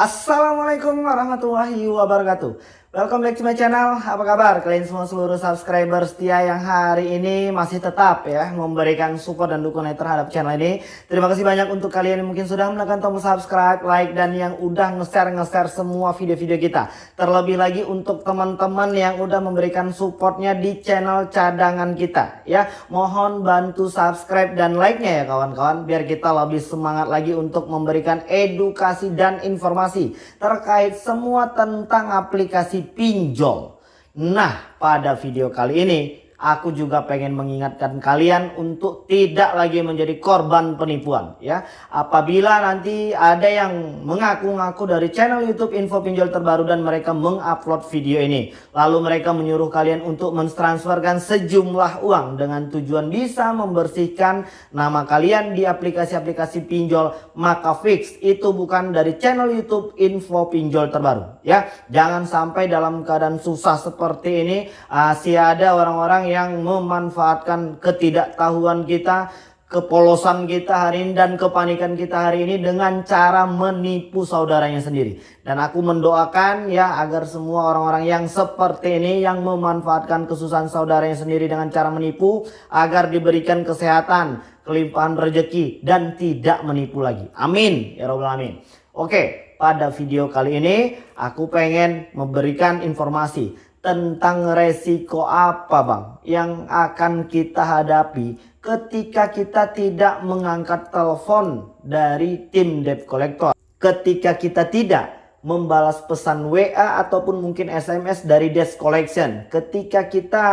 Assalamualaikum warahmatullahi wabarakatuh Welcome back to my channel, apa kabar? Kalian semua seluruh subscriber setia yang hari ini masih tetap ya memberikan support dan dukungan terhadap channel ini. Terima kasih banyak untuk kalian yang mungkin sudah menekan tombol subscribe, like dan yang udah nge-share nge-share semua video-video kita. Terlebih lagi untuk teman-teman yang udah memberikan supportnya di channel cadangan kita ya. Mohon bantu subscribe dan like-nya ya kawan-kawan biar kita lebih semangat lagi untuk memberikan edukasi dan informasi terkait semua tentang aplikasi pinjol. Nah, pada video kali ini aku juga pengen mengingatkan kalian untuk tidak lagi menjadi korban penipuan ya. Apabila nanti ada yang mengaku-ngaku dari channel YouTube info pinjol terbaru dan mereka mengupload video ini, lalu mereka menyuruh kalian untuk mentransferkan sejumlah uang dengan tujuan bisa membersihkan nama kalian di aplikasi-aplikasi pinjol, maka fix itu bukan dari channel YouTube info pinjol terbaru ya. Jangan sampai dalam keadaan susah seperti ini masih ada orang-orang yang memanfaatkan ketidaktahuan kita, kepolosan kita hari ini dan kepanikan kita hari ini dengan cara menipu saudaranya sendiri. Dan aku mendoakan ya agar semua orang-orang yang seperti ini yang memanfaatkan kesusahan saudaranya sendiri dengan cara menipu agar diberikan kesehatan, kelimpahan rezeki dan tidak menipu lagi. Amin ya robbal alamin. Oke, pada video kali ini aku pengen memberikan informasi tentang resiko apa bang yang akan kita hadapi ketika kita tidak mengangkat telepon dari tim debt collector. Ketika kita tidak membalas pesan WA ataupun mungkin SMS dari desk collection. Ketika kita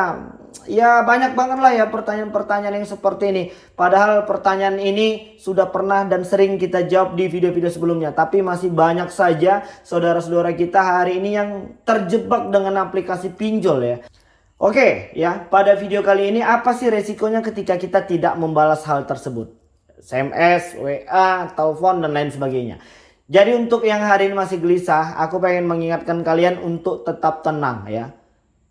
ya banyak banget lah ya pertanyaan-pertanyaan yang seperti ini. Padahal pertanyaan ini sudah pernah dan sering kita jawab di video-video sebelumnya. Tapi masih banyak saja saudara-saudara kita hari ini yang terjebak dengan aplikasi pinjol ya. Oke ya pada video kali ini apa sih resikonya ketika kita tidak membalas hal tersebut. SMS, WA, telepon dan lain sebagainya. Jadi untuk yang hari ini masih gelisah, aku pengen mengingatkan kalian untuk tetap tenang ya.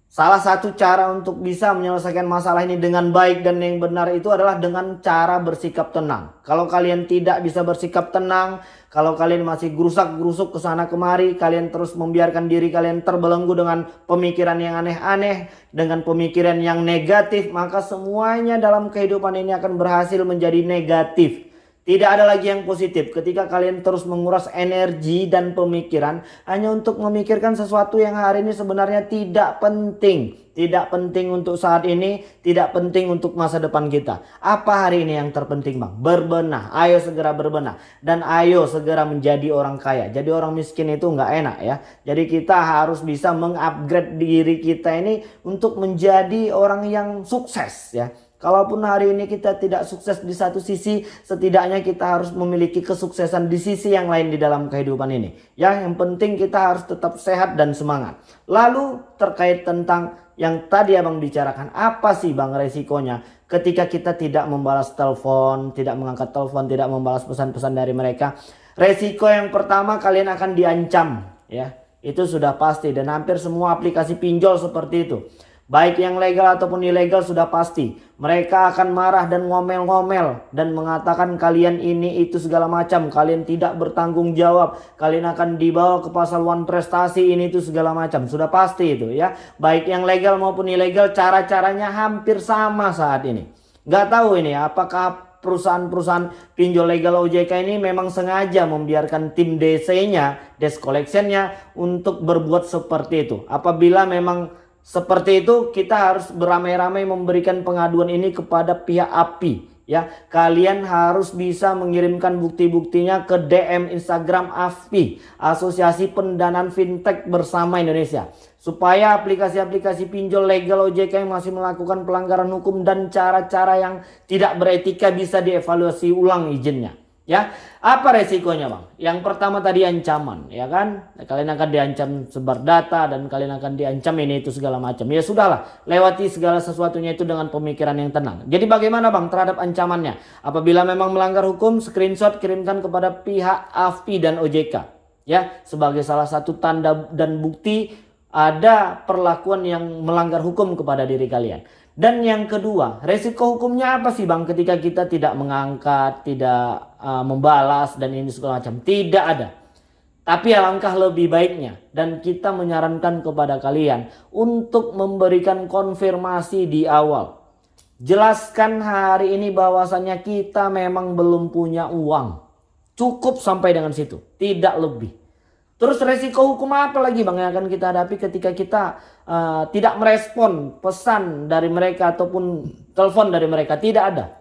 Salah satu cara untuk bisa menyelesaikan masalah ini dengan baik dan yang benar itu adalah dengan cara bersikap tenang. Kalau kalian tidak bisa bersikap tenang, kalau kalian masih gerusak-gerusuk ke sana kemari, kalian terus membiarkan diri kalian terbelenggu dengan pemikiran yang aneh-aneh, dengan pemikiran yang negatif, maka semuanya dalam kehidupan ini akan berhasil menjadi negatif. Tidak ada lagi yang positif ketika kalian terus menguras energi dan pemikiran hanya untuk memikirkan sesuatu yang hari ini sebenarnya tidak penting. Tidak penting untuk saat ini, tidak penting untuk masa depan kita. Apa hari ini yang terpenting bang? Berbenah, ayo segera berbenah. Dan ayo segera menjadi orang kaya. Jadi orang miskin itu nggak enak ya. Jadi kita harus bisa mengupgrade diri kita ini untuk menjadi orang yang sukses ya Kalaupun hari ini kita tidak sukses di satu sisi, setidaknya kita harus memiliki kesuksesan di sisi yang lain di dalam kehidupan ini. Ya, yang penting kita harus tetap sehat dan semangat. Lalu terkait tentang yang tadi abang bicarakan, apa sih bang resikonya ketika kita tidak membalas telepon, tidak mengangkat telepon, tidak membalas pesan-pesan dari mereka. Resiko yang pertama kalian akan diancam, ya. Itu sudah pasti dan hampir semua aplikasi pinjol seperti itu. Baik yang legal ataupun ilegal sudah pasti. Mereka akan marah dan ngomel-ngomel. Dan mengatakan kalian ini itu segala macam. Kalian tidak bertanggung jawab. Kalian akan dibawa ke pasal one prestasi ini itu segala macam. Sudah pasti itu ya. Baik yang legal maupun ilegal cara-caranya hampir sama saat ini. Gak tahu ini apakah perusahaan-perusahaan pinjol legal OJK ini memang sengaja membiarkan tim DC-nya, desk collection-nya untuk berbuat seperti itu. Apabila memang seperti itu kita harus beramai-ramai memberikan pengaduan ini kepada pihak API. Ya, kalian harus bisa mengirimkan bukti-buktinya ke DM Instagram AFPI, Asosiasi Pendanaan Fintech Bersama Indonesia. Supaya aplikasi-aplikasi pinjol legal OJK yang masih melakukan pelanggaran hukum dan cara-cara yang tidak beretika bisa dievaluasi ulang izinnya. Ya, apa resikonya bang? Yang pertama tadi ancaman, ya kan? Kalian akan diancam sebar data dan kalian akan diancam ini itu segala macam. Ya sudahlah, lewati segala sesuatunya itu dengan pemikiran yang tenang. Jadi bagaimana bang terhadap ancamannya? Apabila memang melanggar hukum, screenshot kirimkan kepada pihak AFPI dan OJK. Ya, sebagai salah satu tanda dan bukti ada perlakuan yang melanggar hukum kepada diri kalian. Dan yang kedua, resiko hukumnya apa sih Bang ketika kita tidak mengangkat, tidak uh, membalas dan ini segala macam? Tidak ada. Tapi alangkah lebih baiknya dan kita menyarankan kepada kalian untuk memberikan konfirmasi di awal. Jelaskan hari ini bahwasannya kita memang belum punya uang. Cukup sampai dengan situ, tidak lebih. Terus resiko hukum apa lagi bang yang akan kita hadapi ketika kita uh, tidak merespon pesan dari mereka ataupun telepon dari mereka? Tidak ada.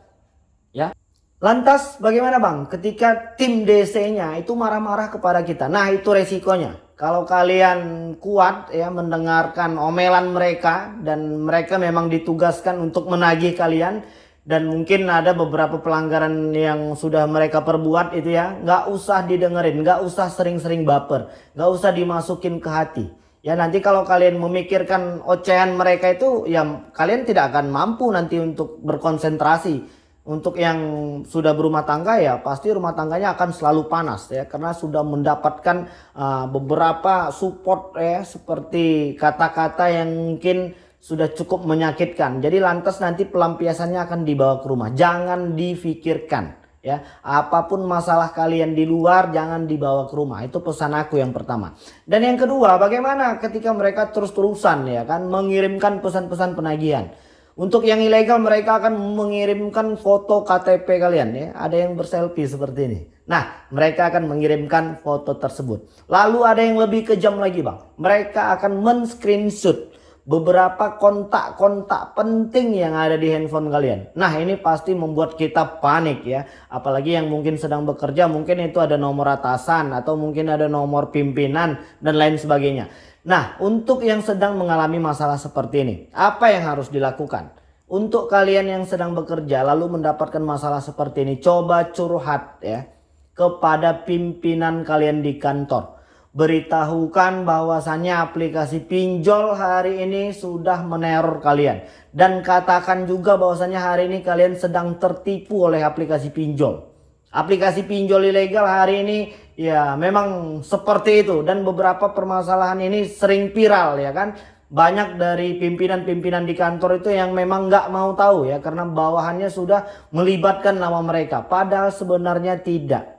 Ya. Lantas bagaimana bang ketika tim DC-nya itu marah-marah kepada kita? Nah itu resikonya. Kalau kalian kuat ya mendengarkan omelan mereka dan mereka memang ditugaskan untuk menagih kalian dan mungkin ada beberapa pelanggaran yang sudah mereka perbuat itu ya. Nggak usah didengerin nggak usah sering-sering baper nggak usah dimasukin ke hati. Ya nanti kalau kalian memikirkan ocehan mereka itu ya kalian tidak akan mampu nanti untuk berkonsentrasi. Untuk yang sudah berumah tangga ya pasti rumah tangganya akan selalu panas ya. Karena sudah mendapatkan uh, beberapa support ya. Seperti kata-kata yang mungkin sudah cukup menyakitkan. Jadi lantas nanti pelampiasannya akan dibawa ke rumah. Jangan difikirkan ya. Apa pun masalah kalian di luar jangan dibawa ke rumah. Itu pesan aku yang pertama. Dan yang kedua, bagaimana ketika mereka terus-terusan ya kan mengirimkan pesan-pesan penagihan. Untuk yang ilegal mereka akan mengirimkan foto KTP kalian ya. Ada yang berselfie seperti ini. Nah mereka akan mengirimkan foto tersebut. Lalu ada yang lebih kejam lagi bang. Mereka akan men-screenshot beberapa kontak-kontak penting yang ada di handphone kalian. Nah ini pasti membuat kita panik ya. Apalagi yang mungkin sedang bekerja mungkin itu ada nomor atasan atau mungkin ada nomor pimpinan dan lain sebagainya. Nah, untuk yang sedang mengalami masalah seperti ini, apa yang harus dilakukan? Untuk kalian yang sedang bekerja lalu mendapatkan masalah seperti ini, coba curhat ya kepada pimpinan kalian di kantor. Beritahukan bahwasannya aplikasi pinjol hari ini sudah meneror kalian. Dan katakan juga bahwasannya hari ini kalian sedang tertipu oleh aplikasi pinjol. Aplikasi pinjol ilegal hari ini ya memang seperti itu dan beberapa permasalahan ini sering viral ya kan. Banyak dari pimpinan-pimpinan di kantor itu yang memang nggak mau tahu ya karena bawahannya sudah melibatkan nama mereka. Padahal sebenarnya tidak.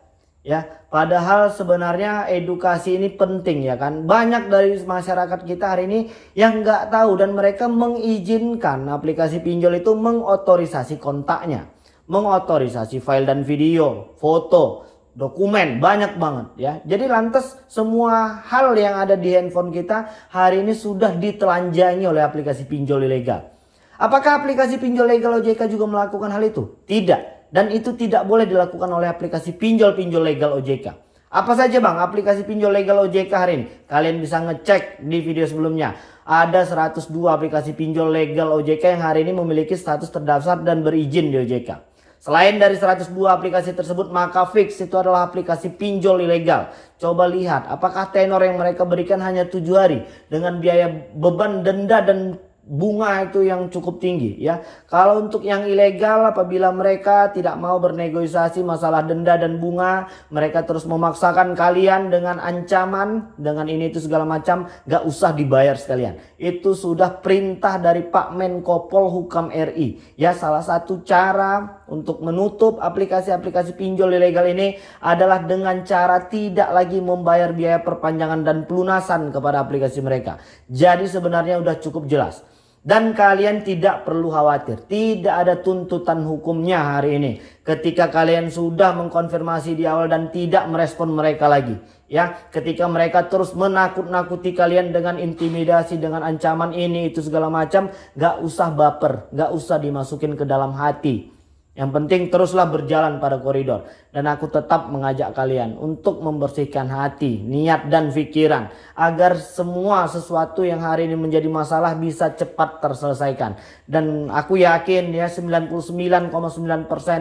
Ya, padahal sebenarnya edukasi ini penting ya kan. Banyak dari masyarakat kita hari ini yang nggak tahu dan mereka mengizinkan aplikasi pinjol itu mengotorisasi kontaknya mengotorisasi file dan video, foto, dokumen banyak banget ya. Jadi lantas semua hal yang ada di handphone kita hari ini sudah ditelanjangi oleh aplikasi pinjol ilegal. Apakah aplikasi pinjol legal OJK juga melakukan hal itu? Tidak. Dan itu tidak boleh dilakukan oleh aplikasi pinjol-pinjol legal OJK. Apa saja bang aplikasi pinjol legal OJK hari ini? Kalian bisa ngecek di video sebelumnya. Ada 102 aplikasi pinjol legal OJK yang hari ini memiliki status terdaftar dan berizin di OJK. Selain dari 102 aplikasi tersebut, maka Fix itu adalah aplikasi pinjol ilegal. Coba lihat, apakah tenor yang mereka berikan hanya 7 hari dengan biaya beban denda dan bunga itu yang cukup tinggi ya. Kalau untuk yang ilegal apabila mereka tidak mau bernegosiasi masalah denda dan bunga, mereka terus memaksakan kalian dengan ancaman, dengan ini itu segala macam, gak usah dibayar sekalian. Itu sudah perintah dari Pak Menko Polhukam RI. Ya, salah satu cara untuk menutup aplikasi-aplikasi pinjol ilegal ini adalah dengan cara tidak lagi membayar biaya perpanjangan dan pelunasan kepada aplikasi mereka. Jadi sebenarnya udah cukup jelas. Dan kalian tidak perlu khawatir. Tidak ada tuntutan hukumnya hari ini. Ketika kalian sudah mengkonfirmasi di awal dan tidak merespon mereka lagi. Ya, ketika mereka terus menakut-nakuti kalian dengan intimidasi, dengan ancaman ini, itu segala macam. Gak usah baper, gak usah dimasukin ke dalam hati. Yang penting teruslah berjalan pada koridor. Dan aku tetap mengajak kalian untuk membersihkan hati, niat dan pikiran. Agar semua sesuatu yang hari ini menjadi masalah bisa cepat terselesaikan. Dan aku yakin ya 99,9%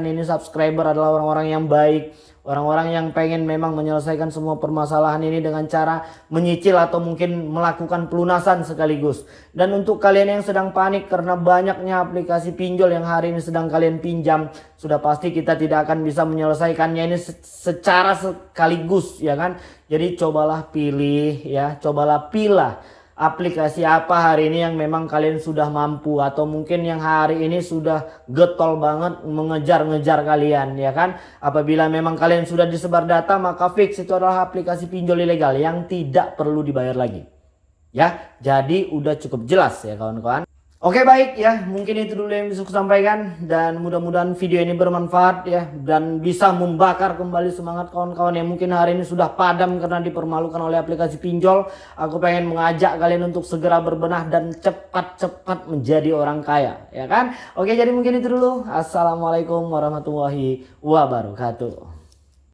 ini subscriber adalah orang-orang yang baik Orang-orang yang pengen memang menyelesaikan semua permasalahan ini dengan cara menyicil atau mungkin melakukan pelunasan sekaligus. Dan untuk kalian yang sedang panik karena banyaknya aplikasi pinjol yang hari ini sedang kalian pinjam. Sudah pasti kita tidak akan bisa menyelesaikannya ini secara sekaligus ya kan. Jadi cobalah pilih ya, cobalah pilah aplikasi apa hari ini yang memang kalian sudah mampu? Atau mungkin yang hari ini sudah getol banget mengejar-ngejar kalian ya kan? Apabila memang kalian sudah disebar data maka fix itu adalah aplikasi pinjol ilegal yang tidak perlu dibayar lagi. Ya jadi udah cukup jelas ya kawan-kawan Oke baik ya, mungkin itu dulu yang bisa saya sampaikan dan mudah-mudahan video ini bermanfaat ya dan bisa membakar kembali semangat kawan-kawan yang mungkin hari ini sudah padam karena dipermalukan oleh aplikasi pinjol. Aku pengen mengajak kalian untuk segera berbenah dan cepat-cepat menjadi orang kaya, ya kan? Oke, jadi mungkin itu dulu. Assalamualaikum warahmatullahi wabarakatuh.